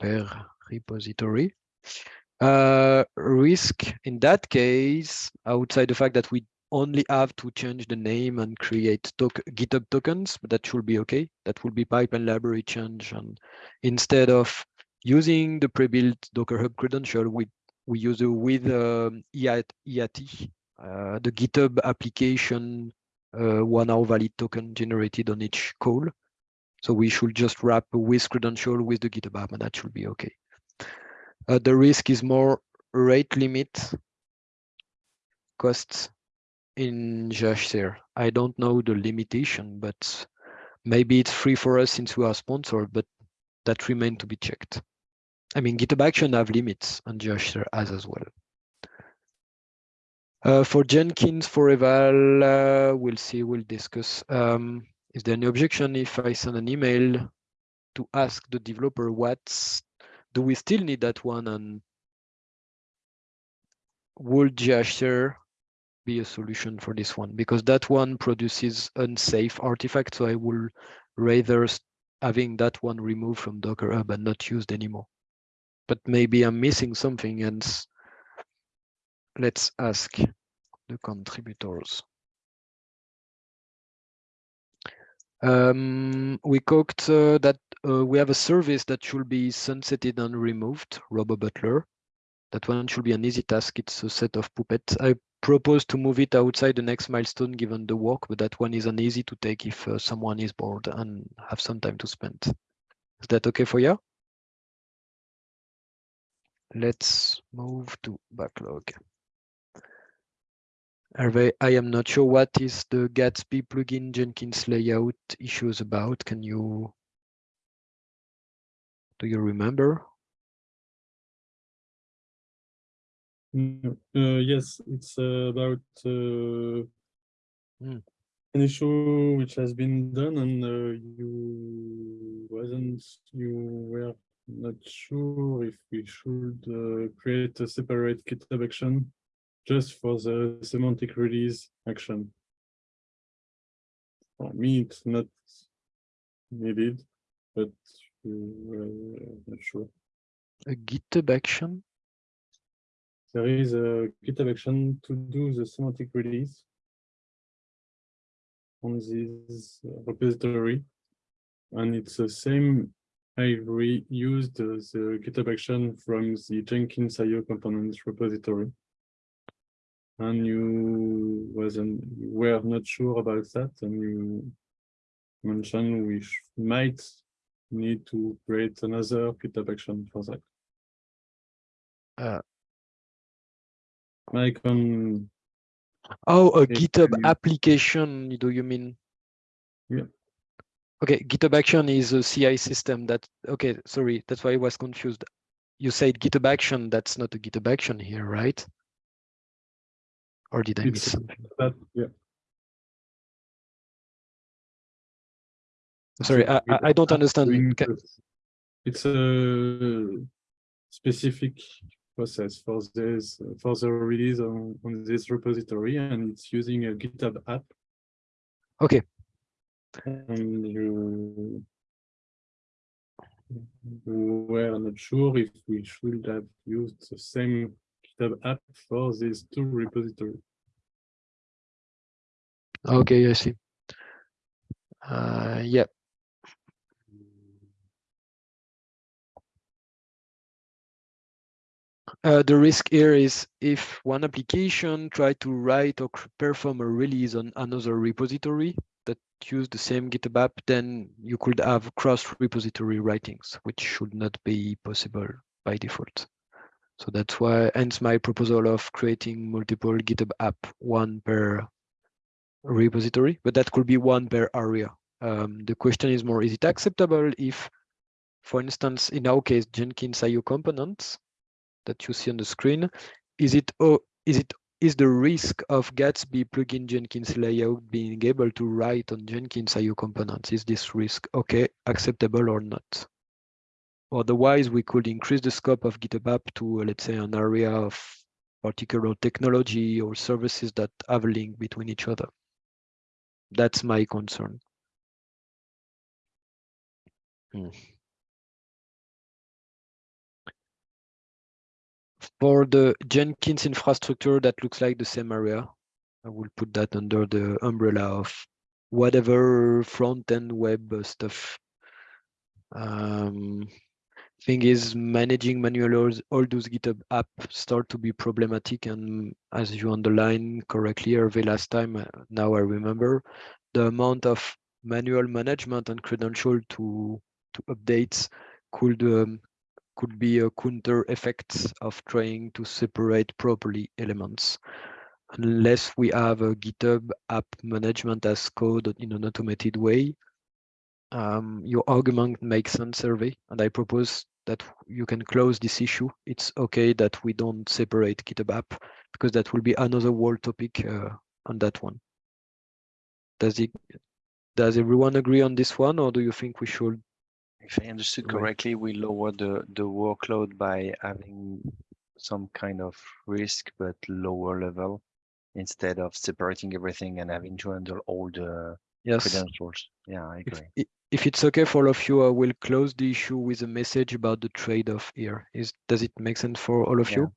Speaker 1: per repository. Uh, risk in that case, outside the fact that we only have to change the name and create tok GitHub tokens, but that should be okay. That will be pipeline library change. And instead of using the pre-built Docker Hub credential, we we use it with um, EAT, EAT uh, the GitHub application uh, one hour valid token generated on each call. So we should just wrap with credential with the GitHub app, and that should be okay. Uh, the risk is more rate limit costs in GHCR. I don't know the limitation, but maybe it's free for us since we are sponsored, but that remain to be checked. I mean, GitHub Action have limits and GHCR has as well. Uh, for Jenkins for eval, uh, we'll see, we'll discuss. Um, is there any objection if I send an email to ask the developer what's, do we still need that one and would GHCR be a solution for this one? Because that one produces unsafe artifacts, so I will rather having that one removed from Docker Hub and not used anymore. But maybe I'm missing something and let's ask the contributors. Um, we cooked uh, that uh, we have a service that should be sunsetted and removed, Robo Butler. That one should be an easy task. It's a set of puppets. I propose to move it outside the next milestone given the work, but that one is an easy to take if uh, someone is bored and have some time to spend. Is that okay for you? Let's move to backlog. Hervé, I am not sure what is the Gatsby plugin Jenkins layout issues about. Can you, do you remember?
Speaker 5: Uh, yes, it's uh, about uh,
Speaker 1: Hmm.
Speaker 5: an issue which has been done and uh, you wasn't, you were not sure if we should uh, create a separate GitHub action just for the semantic release action. For me, it's not needed, but you uh, not sure.
Speaker 1: A GitHub action?
Speaker 5: There is a GitHub action to do the semantic release on this repository. And it's the same, I reused the GitHub action from the Jenkins IO components repository. And you wasn't, were not sure about that, and you mentioned we might need to create another GitHub action for that.
Speaker 1: Uh.
Speaker 5: Mike on
Speaker 1: Oh, a GitHub
Speaker 5: you-
Speaker 1: application, do you mean?
Speaker 5: Yeah.
Speaker 1: Okay, GitHub Action is a CI system that, okay, sorry, that's why I was confused. You said GitHub Action, that's not a GitHub Action here, right? Or did I miss something?
Speaker 5: that, yeah.
Speaker 1: Sorry, I, I- I don't understand.
Speaker 5: It's a specific process for this, for the release on, on this repository, and it's using a GitHub app.
Speaker 1: Okay.
Speaker 5: And you were not sure if we should have used the same GitHub app for these two repositories.
Speaker 1: Okay, I see. Uh, yeah. Uh, the risk here is if one application try to write or perform a release on another repository that use the same GitHub app, then you could have cross repository writings, which should not be possible by default. So that's why, hence my proposal of creating multiple GitHub app, one per repository, but that could be one per area. Um, the question is more, is it acceptable if, for instance, in our case, Jenkins IO components that you see on the screen, is it, oh, is it, is the risk of Gatsby plugin Jenkins layout being able to write on Jenkins IO components? Is this risk okay, acceptable or not? Otherwise, we could increase the scope of GitHub app to, uh, let's say, an area of particular technology or services that have a link between each other. That's my concern. Hmm. For the Jenkins infrastructure, that looks like the same area. I will put that under the umbrella of whatever front-end web stuff. Um, thing is managing manual all, those GitHub app start to be problematic. And as you underline correctly, Hervé, last time, uh, now I remember, the amount of manual management and credential to to updates could um, could be a counter effect of trying to separate properly elements. Unless we have a GitHub app management as code in an automated way, um, your argument makes sense, Hervé, and I propose that you can close this issue. It's okay that we don't separate GitHub app because that will be another whole topic uh, on that one. Does it? Does everyone agree on this one, or do you think we should?
Speaker 3: If I understood correctly, we lower the, the workload by having some kind of risk, but lower level instead of separating everything and having to handle all the
Speaker 1: Yes.
Speaker 3: credentials. Yeah, I
Speaker 1: If,
Speaker 3: agree.
Speaker 1: i- if it's okay for all of you, I will close the issue with a message about the trade-off here. Is does it make sense for all of
Speaker 3: Yeah.
Speaker 1: you?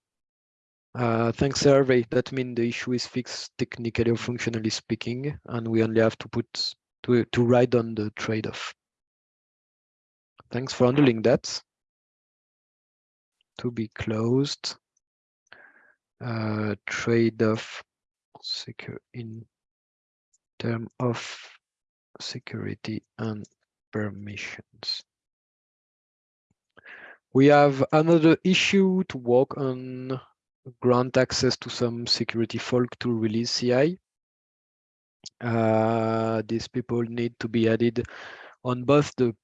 Speaker 1: Uh, thanks, Hervé. That means the issue is fixed technically or functionally speaking, and we only have to put to to write on the trade-off. Thanks for handling that. To be closed. Uh, trade-off secure in term of security and permissions. We have another issue to work on grant access to some security folk to release CI. Uh, these people need to be added on both the,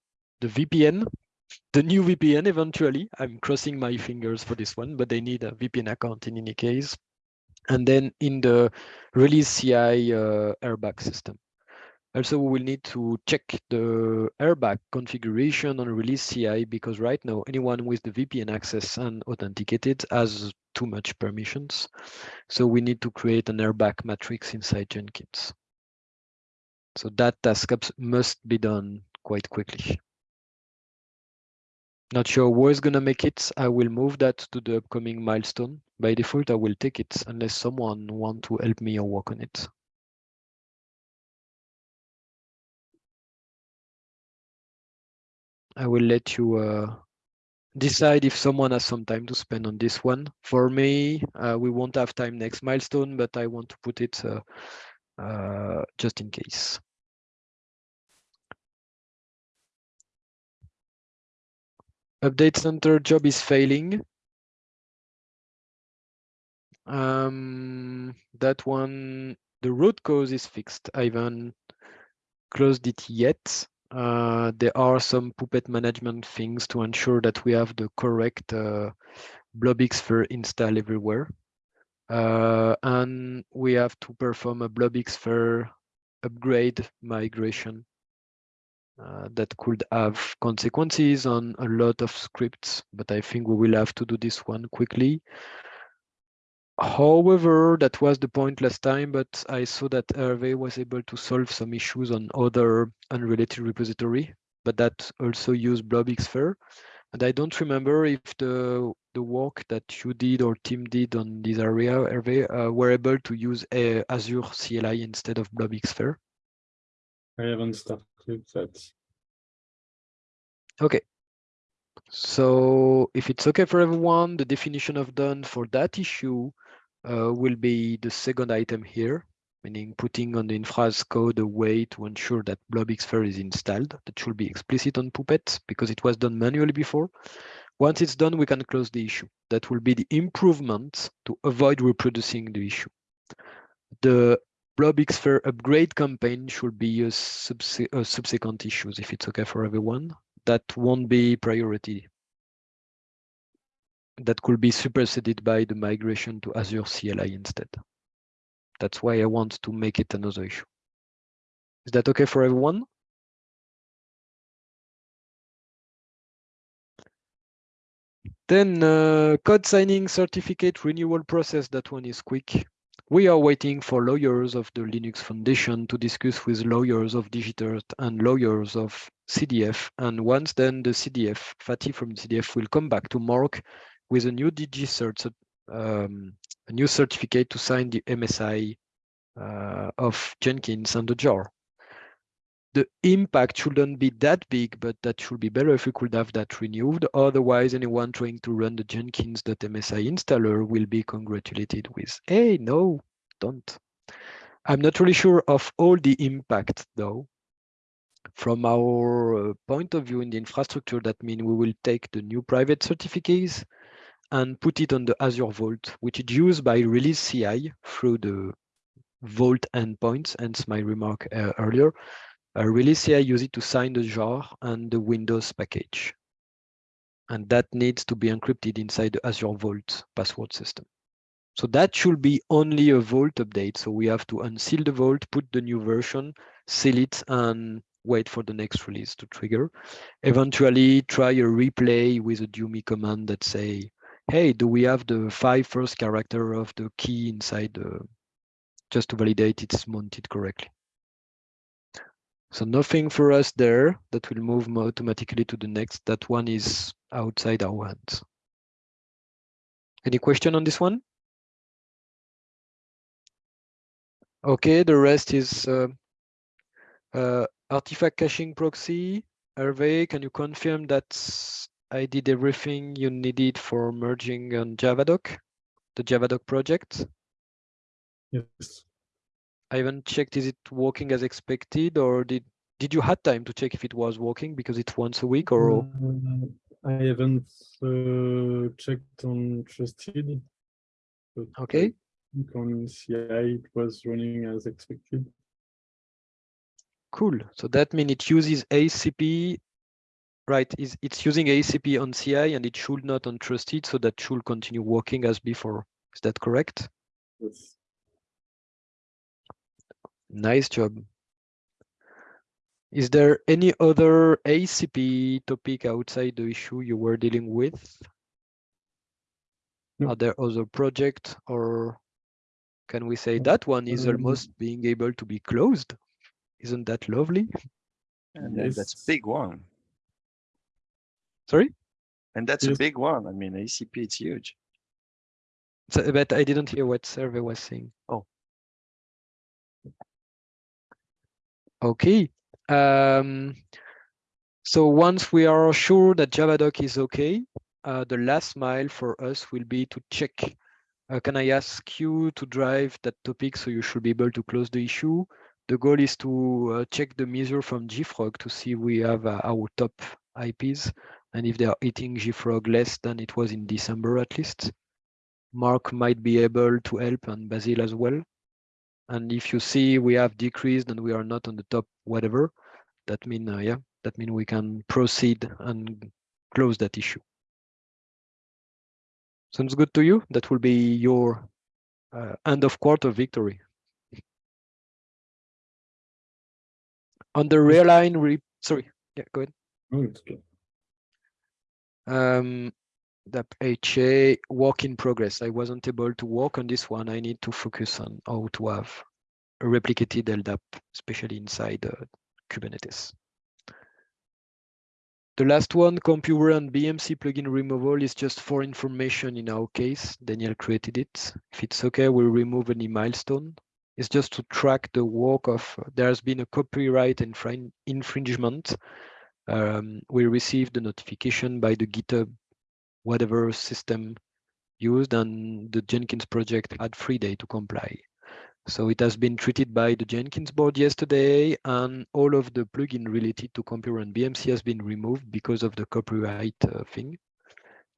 Speaker 1: the VPN, the new VPN eventually. I'm crossing my fingers for this one, but they need a VPN account in any case. And then in the release CI uh, RBAC system. Also, we will need to check the RBAC configuration on release CI because right now anyone with the VPN access and authenticated has too much permissions. So we need to create an RBAC matrix inside Jenkins. So that task must be done quite quickly. Not sure who is gonna make it. I will move that to the upcoming milestone. By default, I will take it unless someone want to help me or work on it. I will let you uh, decide if someone has some time to spend on this one. For me, uh, we won't have time next milestone, but I want to put it uh, uh, just in case. Update center job is failing. Um, that one, the root cause is fixed. I haven't closed it yet. Uh, there are some Puppet management things to ensure that we have the correct uh, blobxfer install everywhere. Uh, and we have to perform a blobxfer upgrade migration uh, that could have consequences on a lot of scripts, but I think we will have to do this one quickly. However, that was the point last time, but I saw that Hervé was able to solve some issues on other unrelated repository, but that also used blobxfer. And I don't remember if the the work that you did or team did on this area, Hervé, uh, were able to use uh, Azure CLI instead of blobxfer.
Speaker 5: I haven't started that.
Speaker 1: Okay. So if it's okay for everyone, the definition of done for that issue uh, will be the second item here, meaning putting on the infra's code a way to ensure that blobxfer is installed. That should be explicit on Puppet because it was done manually before. Once it's done, we can close the issue. That will be the improvement to avoid reproducing the issue. The blobxfer upgrade campaign should be a, subse a subsequent issues if it's okay for everyone that won't be priority. That could be superseded by the migration to Azure CLI instead. That's why I want to make it another issue. Is that okay for everyone? Then uh, code signing certificate renewal process, that one is quick. We are waiting for lawyers of the Linux Foundation to discuss with lawyers of DigiCert and lawyers of CDF. And once then the CDF, Fatih from CDF will come back to Mark with a new DigiCert, um, a new certificate to sign the MSI uh, of Jenkins and the jar. The impact shouldn't be that big, but that should be better if we could have that renewed. Otherwise, anyone trying to run the Jenkins.msi installer will be congratulated with, hey, no, don't. I'm not really sure of all the impact though. From our uh, point of view in the infrastructure, that means we will take the new private certificates and put it on the Azure Vault, which is used by release CI through the Vault endpoints, hence my remark uh, earlier. Uh, release CI use it to sign the jar and the Windows package. And that needs to be encrypted inside the Azure Vault password system. So that should be only a Vault update. So we have to unseal the Vault, put the new version, seal it, and wait for the next release to trigger. Eventually try a replay with a DUMI command that say, hey, do we have the five first character of the key inside the, just to validate it's mounted correctly. So nothing for us there that will move automatically to the next. That one is outside our hands. Any question on this one? Okay, the rest is uh, uh, artifact caching proxy. Hervé, can you confirm that I did everything you needed for merging on Javadoc, the Javadoc project?
Speaker 5: Yes.
Speaker 1: I haven't checked, is it working as expected or did did you had time to check if it was working because it's once a week or
Speaker 5: Uh, I haven't uh, checked on Trusted.
Speaker 1: okay
Speaker 5: On CI, it was running as expected.
Speaker 1: cool so that means it uses ACP right is it's using ACP on CI and it should not on trusted so that should continue working as before is that correct
Speaker 5: Yes.
Speaker 1: Nice job is there any other ACP topic outside the issue you were dealing with
Speaker 5: No.
Speaker 1: are there other projects or can we say that one is almost being able to be closed isn't that lovely
Speaker 3: And then that's a big one.
Speaker 1: sorry
Speaker 3: And that's a big one. I mean, ACP, it's huge.
Speaker 1: So, but I didn't hear what Hervé was saying.
Speaker 3: Oh.
Speaker 1: Okay. Um, so once we are sure that Javadoc is okay, uh, the last mile for us will be to check. Uh, can I ask you to drive that topic so you should be able to close the issue? The goal is to uh, check the measure from JFrog to see we have uh, our top IPs and if they are eating JFrog less than it was in December at least. Mark might be able to help and Basil as well. And if you see we have decreased and we are not on the top whatever, that mean uh, yeah, that mean we can proceed and close that issue. Sounds good to you? That will be your uh, end of quarter victory. On the Realign, re sorry, yeah, go ahead.
Speaker 5: Oh, it's okay.
Speaker 1: Um, the HA work in progress. I wasn't able to work on this one. I need to focus on how to have a replicated LDAP, especially inside uh, Kubernetes. The last one, Compuware and BMC plugin removal is just for information in our case. Daniel created it. If it's okay, we'll remove any milestone. It's just to track the work of, there has been a copyright infring infringement. Um, we received the notification by the GitHub, whatever system used, and the Jenkins project had three days to comply. So it has been treated by the Jenkins board yesterday, and all of the plugin related to Compuware and BMC has been removed because of the copyright uh, thing.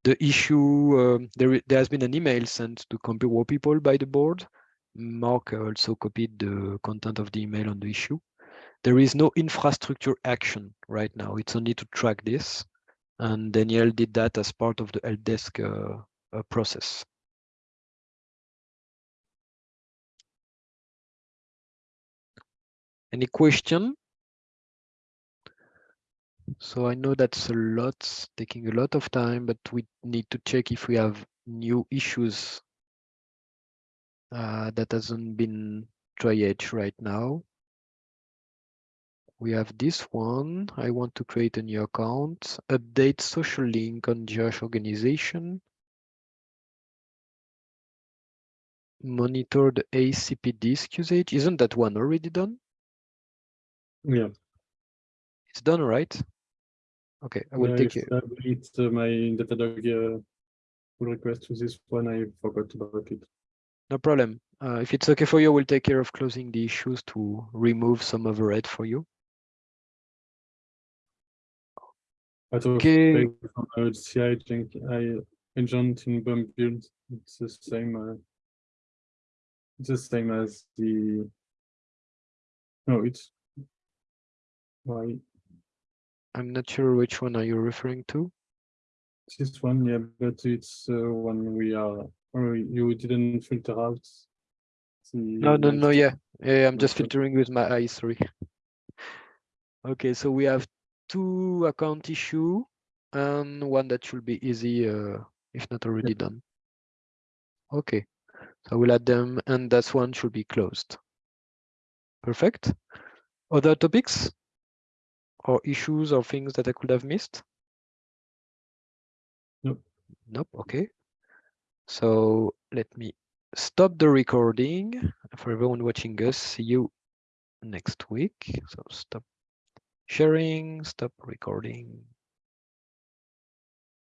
Speaker 1: The issue, um, there, there has been an email sent to Compuware people by the board. Mark also copied the content of the email on the issue. There is no infrastructure action right now. It's only to track this. And Daniel did that as part of the help desk uh, uh, process. Any question? So I know that's a lot, taking a lot of time, but we need to check if we have new issues uh, that hasn't been triaged right now. We have this one. I want to create a new account, update social link on Josh organization. monitor the ACP disk usage. Isn't that one already done?
Speaker 5: Yeah.
Speaker 1: It's done, right? Okay, I will
Speaker 5: Yeah,
Speaker 1: take it.
Speaker 5: I delete uh, my Datadog uh, pull request to this one. I forgot about it.
Speaker 1: No problem. Uh, if it's okay for you, we'll take care of closing the issues to remove some overhead for you.
Speaker 5: Of
Speaker 1: Okay.
Speaker 5: from uh, CI Jenk- I agent in bump build. It's the same. Uh, it's the same as the. No, it's. Why
Speaker 1: I'm not sure which one are you referring to.
Speaker 5: this one? Yeah, but it's uh, one we are. Or you didn't filter out. The
Speaker 1: No, no, no, yeah. Yeah, I'm just filtering with my eyes, sorry. Okay, so we have two account issue and one that should be easy, uh, if not already done. Okay, so we'll add them and that one should be closed. Perfect. Other topics? Or issues or things that I could have missed?
Speaker 5: Nope.
Speaker 1: Nope, okay. So let me stop the recording for everyone watching us. See you next week. So stop sharing, stop recording.